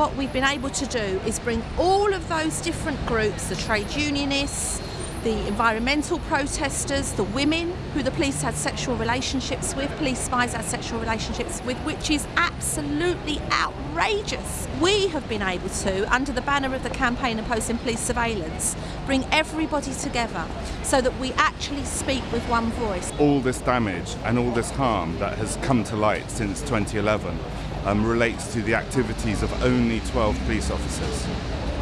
what we've been able to do is bring all of those different groups, the trade unionists, the environmental protesters, the women who the police had sexual relationships with, police spies had sexual relationships with, which is absolutely outrageous. We have been able to, under the banner of the campaign opposing police surveillance, bring everybody together so that we actually speak with one voice. All this damage and all this harm that has come to light since 2011 um, relates to the activities of only 12 police officers.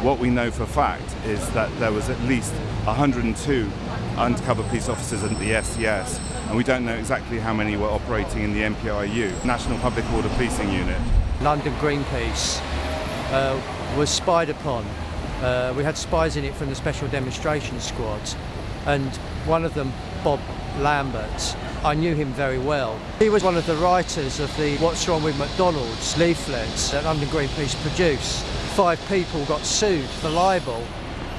What we know for fact is that there was at least 102 undercover police officers at the SDS, and we don't know exactly how many were operating in the NPRU, National Public Order Policing Unit. London Greenpeace uh, was spied upon. Uh, we had spies in it from the Special Demonstration Squad, and one of them, Bob Lambert, I knew him very well. He was one of the writers of the What's Wrong with McDonald's leaflets that London Greenpeace produced five people got sued for libel.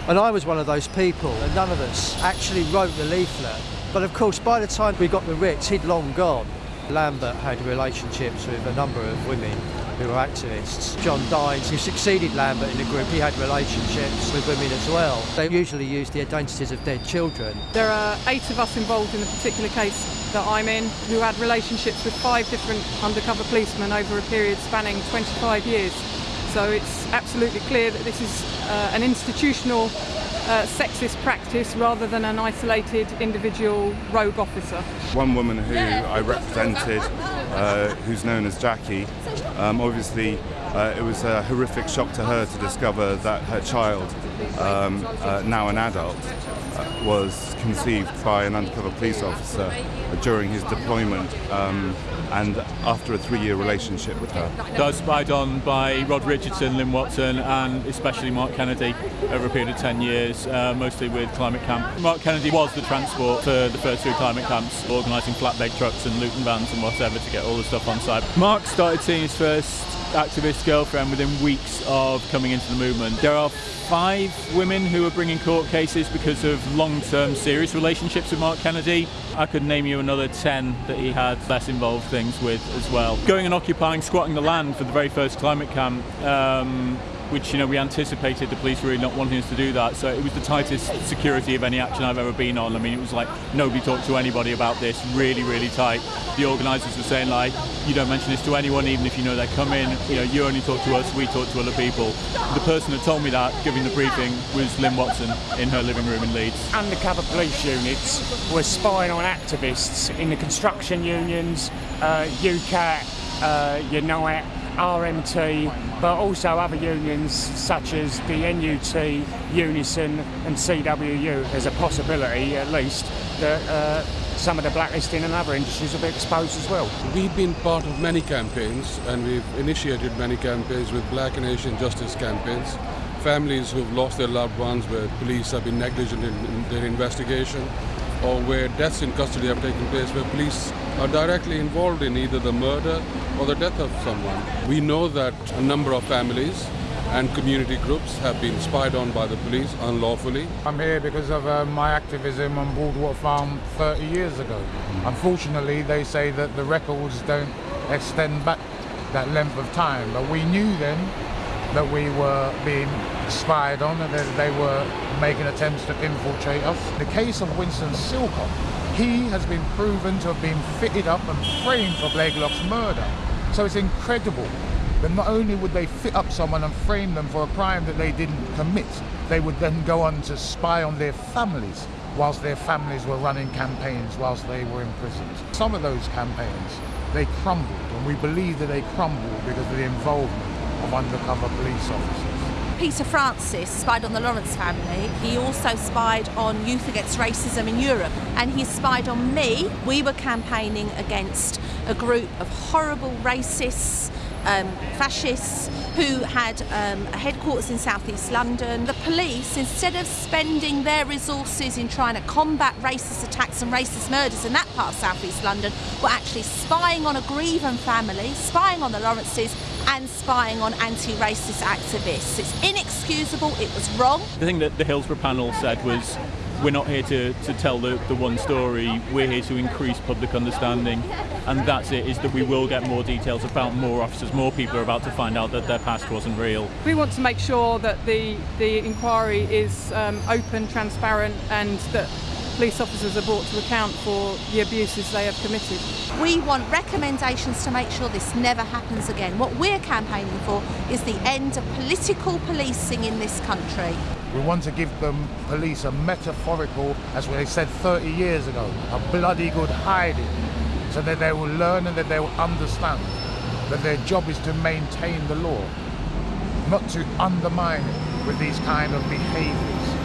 And I was one of those people, and none of us actually wrote the leaflet. But of course, by the time we got the writs, he'd long gone. Lambert had relationships with a number of women who were activists. John Dines, who succeeded Lambert in the group, he had relationships with women as well. They usually used the identities of dead children. There are eight of us involved in the particular case that I'm in who had relationships with five different undercover policemen over a period spanning 25 years. So it's absolutely clear that this is uh, an institutional uh, sexist practice rather than an isolated individual rogue officer. One woman who I represented, uh, who's known as Jackie, um, obviously uh, it was a horrific shock to her to discover that her child, um, uh, now an adult, was conceived by an undercover police officer during his deployment. Um, and after a three-year relationship with her. I was spied on by Rod Richardson, Lynn Watson and especially Mark Kennedy over a period of 10 years, uh, mostly with Climate Camp. Mark Kennedy was the transport for the first three climate camps, organising flatbed trucks and Luton vans and whatever to get all the stuff on site. Mark started seeing his first activist girlfriend within weeks of coming into the movement. There are five women who are bringing court cases because of long-term serious relationships with Mark Kennedy. I could name you another 10 that he had less involved things with as well. Going and occupying, squatting the land for the very first climate camp um, which you know we anticipated the police really not wanting us to do that. So it was the tightest security of any action I've ever been on. I mean, it was like nobody talked to anybody about this. Really, really tight. The organisers were saying like, you don't mention this to anyone, even if you know they're coming. You know, you only talk to us. We talk to other people. The person that told me that, giving the briefing, was Lynn Watson in her living room in Leeds. Undercover police units were spying on activists in the construction unions, uh, UCATT, uh, Unite RMT, but also other unions such as the NUT, Unison and CWU. There's a possibility, at least, that uh, some of the blacklisting and other industries will be exposed as well. We've been part of many campaigns and we've initiated many campaigns with Black and Asian justice campaigns. Families who've lost their loved ones where police have been negligent in, in their investigation or where deaths in custody have taken place where police are directly involved in either the murder or the death of someone. We know that a number of families and community groups have been spied on by the police unlawfully. I'm here because of uh, my activism on Broadwater Farm 30 years ago. Unfortunately, they say that the records don't extend back that length of time, but we knew then that we were being spied on and that they were making attempts to infiltrate us. The case of Winston Silcott, he has been proven to have been fitted up and framed for Blakelock's murder. So it's incredible that not only would they fit up someone and frame them for a crime that they didn't commit, they would then go on to spy on their families whilst their families were running campaigns whilst they were imprisoned. Some of those campaigns, they crumbled, and we believe that they crumbled because of the involvement of undercover police officers. Peter Francis spied on the Lawrence family. He also spied on youth against racism in Europe and he spied on me. We were campaigning against a group of horrible racists, um, fascists who had um, a headquarters in southeast London. The police, instead of spending their resources in trying to combat racist attacks and racist murders in that part of southeast London, were actually spying on a Grieven family, spying on the Lawrences and spying on anti-racist activists. It's inexcusable, it was wrong. The thing that the Hillsborough panel said was we're not here to, to tell the, the one story, we're here to increase public understanding. And that's it, is that we will get more details about more officers, more people are about to find out that their past wasn't real. We want to make sure that the, the inquiry is um, open, transparent, and that police officers are brought to account for the abuses they have committed. We want recommendations to make sure this never happens again. What we're campaigning for is the end of political policing in this country. We want to give the police a metaphorical, as they said 30 years ago, a bloody good hiding, so that they will learn and that they will understand that their job is to maintain the law, not to undermine it with these kind of behaviours.